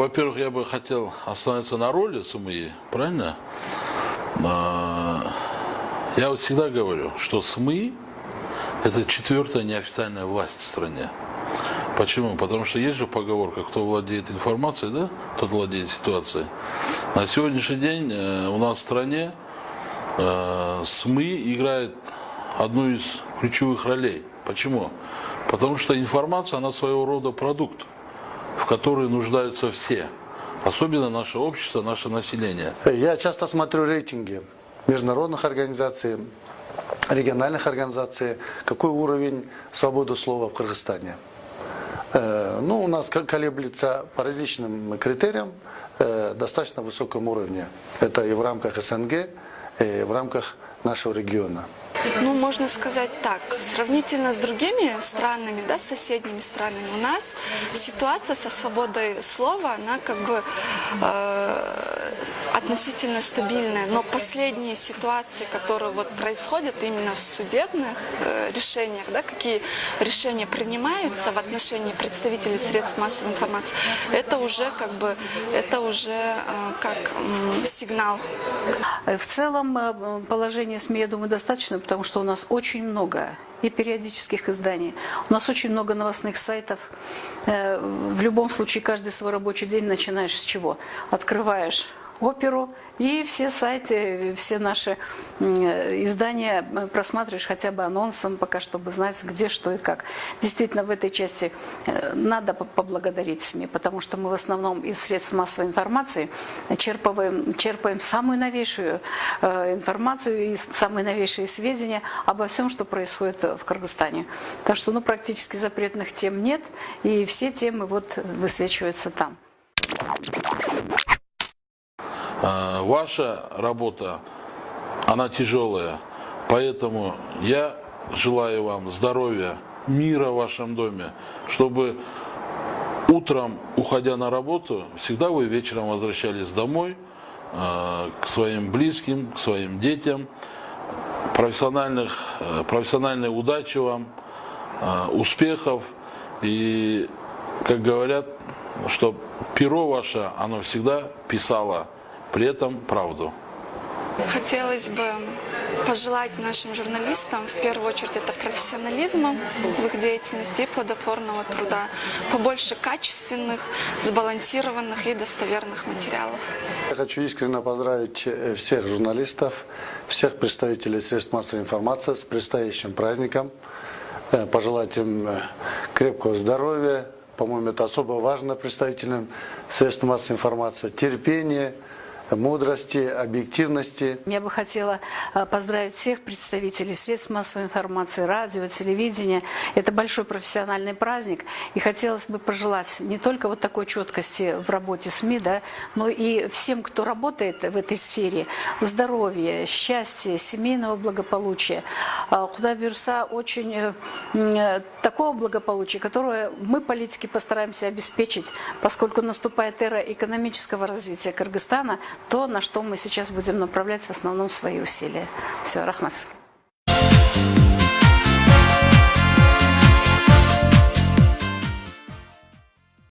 во-первых, я бы хотел остановиться на роли СМИ, правильно? А, я вот всегда говорю, что СМИ – это четвертая неофициальная власть в стране. Почему? Потому что есть же поговорка, кто владеет информацией, да, тот владеет ситуацией. На сегодняшний день э, у нас в стране э, СМИ играет одну из ключевых ролей. Почему? Потому что информация, она своего рода продукт, в который нуждаются все. Особенно наше общество, наше население. Я часто смотрю рейтинги международных организаций, региональных организаций, какой уровень свободы слова в Кыргызстане. Э, ну, у нас колеблется по различным критериям э, достаточно высоком уровне. Это и в рамках СНГ, и в рамках нашего региона. Ну, можно сказать так, сравнительно с другими странами, да, с соседними странами, у нас ситуация со свободой слова, она как бы э, относительно стабильная. Но последние ситуации, которые вот происходят именно в судебных э, решениях, да, какие решения принимаются в отношении представителей средств массовой информации, это уже как бы, это уже э, как э, сигнал. В целом э, положение СМИ, я думаю, достаточно, потому что у нас очень много и периодических изданий. У нас очень много новостных сайтов. Э, в любом случае, каждый свой рабочий день начинаешь с чего? Открываешь оперу, и все сайты, все наши издания просматриваешь хотя бы анонсом, пока чтобы знать, где, что и как. Действительно, в этой части э, надо поблагодарить СМИ, потому что мы в основном из средств массовой информации черпаем, черпаем самую новейшую э, информацию и самые новейшие сведения обо всем, что происходит в Кыргызстане. Так что ну, практически запретных тем нет, и все темы вот высвечиваются там. А, ваша работа, она тяжелая. Поэтому я желаю вам здоровья, мира в вашем доме, чтобы утром, уходя на работу, всегда вы вечером возвращались домой а, к своим близким, к своим детям. Профессиональных, э, профессиональной удачи вам, а, успехов и, как говорят, что перо ваше, оно всегда писало при этом правду. Хотелось бы пожелать нашим журналистам, в первую очередь, это профессионализма в их деятельности и плодотворного труда, побольше качественных, сбалансированных и достоверных материалов. Я хочу искренне поздравить э, всех журналистов, всех представителей средств массовой информации с предстоящим праздником, э, пожелать им э, крепкого здоровья, по-моему, это особо важно представителям средств массовой информации, терпения, мудрости, объективности. Я бы хотела а, поздравить всех представителей средств массовой информации, радио, телевидения. Это большой профессиональный праздник. И хотелось бы пожелать не только вот такой четкости в работе СМИ, да, но и всем, кто работает в этой сфере, здоровья, счастья, семейного благополучия. А, куда бирса очень э, э, такого благополучия, которое мы, политики, постараемся обеспечить, поскольку наступает эра экономического развития Кыргызстана, то, на что мы сейчас будем направлять в основном свои усилия. Все, Рахматовский.